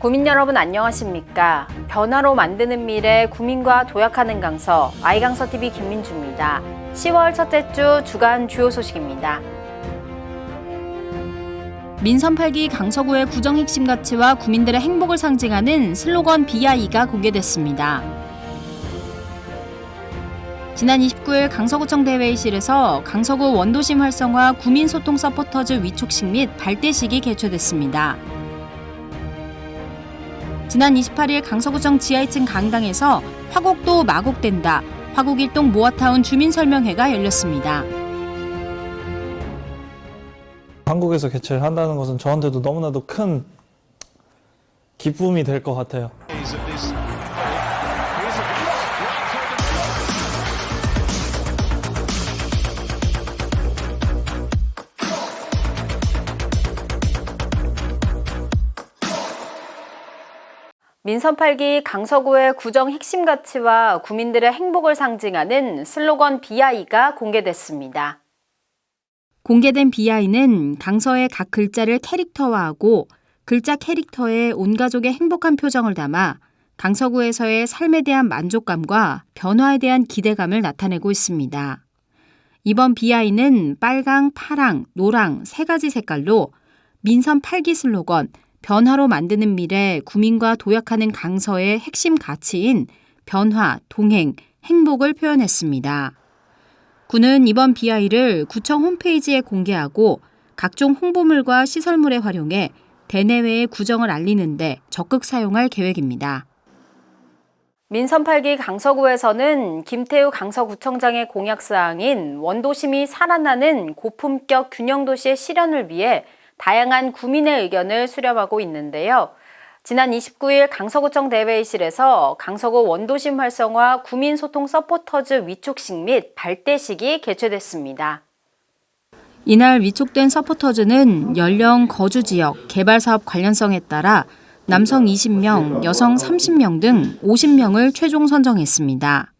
구민 여러분 안녕하십니까? 변화로 만드는 미래 구민과 도약하는 강서 아이강서TV 김민주입니다. 10월 첫째 주 주간 주요 소식입니다. 민선 8기 강서구의 구정 핵심 가치와 구민들의 행복을 상징하는 슬로건 BI가 공개됐습니다. 지난 29일 강서구청 대회의실에서 강서구 원도심 활성화 구민소통 서포터즈 위촉식 및 발대식이 개최됐습니다. 지난 28일 강서구청 지하 2층 강당에서 화곡도 마곡된다, 화곡일동 모아타운 주민설명회가 열렸습니다. 한국에서 개최를 한다는 것은 저한테도 너무나도 큰 기쁨이 될 것 같아요. 민선 8기 강서구의 구정 핵심 가치와 구민들의 행복을 상징하는 슬로건 BI가 공개됐습니다. 공개된 BI는 강서의 각 글자를 캐릭터화하고 글자 캐릭터에 온 가족의 행복한 표정을 담아 강서구에서의 삶에 대한 만족감과 변화에 대한 기대감을 나타내고 있습니다. 이번 BI는 빨강, 파랑, 노랑 세 가지 색깔로 민선 8기 슬로건 변화로 만드는 미래 구민과 도약하는 강서의 핵심 가치인 변화, 동행, 행복을 표현했습니다. 구는 이번 BI를 구청 홈페이지에 공개하고 각종 홍보물과 시설물에 활용해 대내외의 구정을 알리는데 적극 사용할 계획입니다. 민선 8기 강서구에서는 김태우 강서구청장의 공약사항인 원도심이 살아나는 고품격 균형도시의 실현을 위해 다양한 구민의 의견을 수렴하고 있는데요. 지난 29일 강서구청 대회의실에서 강서구 원도심 활성화 구민소통 서포터즈 위촉식 및 발대식이 개최됐습니다. 이날 위촉된 서포터즈는 연령, 거주 지역, 개발 사업 관련성에 따라 남성 20명, 여성 30명 등 50명을 최종 선정했습니다.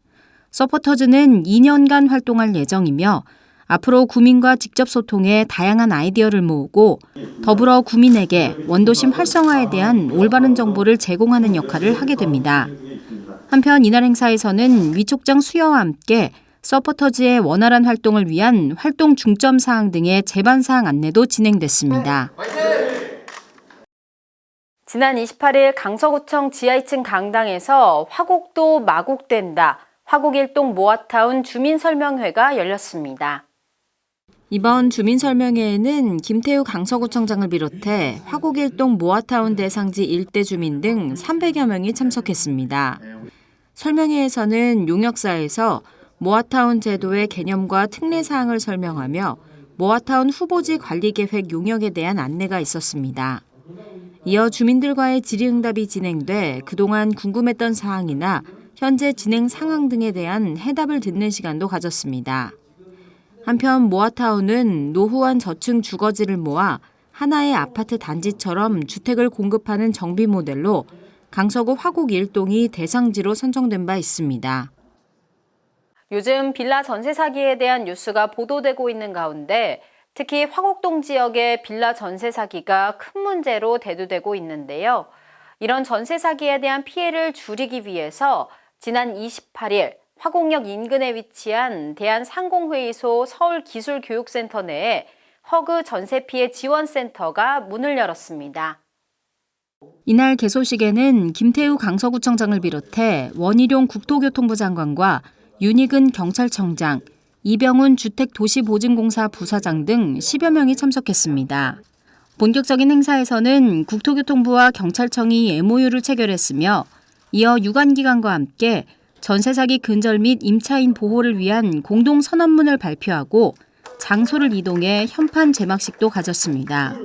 서포터즈는 2년간 활동할 예정이며 앞으로 구민과 직접 소통해 다양한 아이디어를 모으고 더불어 구민에게 원도심 활성화에 대한 올바른 정보를 제공하는 역할을 하게 됩니다. 한편 이날 행사에서는 위촉장 수여와 함께 서포터즈의 원활한 활동을 위한 활동 중점 사항 등의 제반 사항 안내도 진행됐습니다. 지난 28일 강서구청 지하 2층 강당에서 화곡도 마곡된다, 화곡일동 모아타운 주민설명회가 열렸습니다. 이번 주민설명회에는 김태우 강서구청장을 비롯해 화곡일동 모아타운 대상지 일대 주민 등 300여 명이 참석했습니다. 설명회에서는 용역사에서 모아타운 제도의 개념과 특례 사항을 설명하며 모아타운 후보지 관리 계획 용역에 대한 안내가 있었습니다. 이어 주민들과의 질의응답이 진행돼 그동안 궁금했던 사항이나 현재 진행 상황 등에 대한 해답을 듣는 시간도 가졌습니다. 한편 모아타운은 노후한 저층 주거지를 모아 하나의 아파트 단지처럼 주택을 공급하는 정비 모델로 강서구 화곡 일동이 대상지로 선정된 바 있습니다. 요즘 빌라 전세 사기에 대한 뉴스가 보도되고 있는 가운데 특히 화곡동 지역의 빌라 전세 사기가 큰 문제로 대두되고 있는데요. 이런 전세 사기에 대한 피해를 줄이기 위해서 지난 28일 화곡역 인근에 위치한 대한상공회의소 서울기술교육센터 내에 허그 전세피해 지원센터가 문을 열었습니다. 이날 개소식에는 김태우 강서구청장을 비롯해 원희룡 국토교통부 장관과 윤희근 경찰청장, 이병훈 주택도시보증공사 부사장 등 10여 명이 참석했습니다. 본격적인 행사에서는 국토교통부와 경찰청이 MOU를 체결했으며 이어 유관기관과 함께 전세 사기 근절 및 임차인 보호를 위한 공동 선언문을 발표하고 장소를 이동해 현판 제막식도 가졌습니다.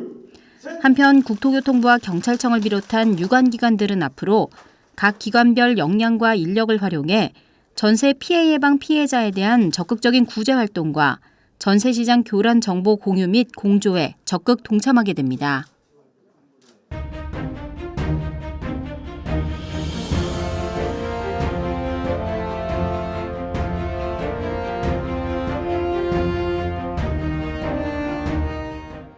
한편 국토교통부와 경찰청을 비롯한 유관기관들은 앞으로 각 기관별 역량과 인력을 활용해 전세 피해 예방 피해자에 대한 적극적인 구제 활동과 전세 시장 교란 정보 공유 및 공조에 적극 동참하게 됩니다.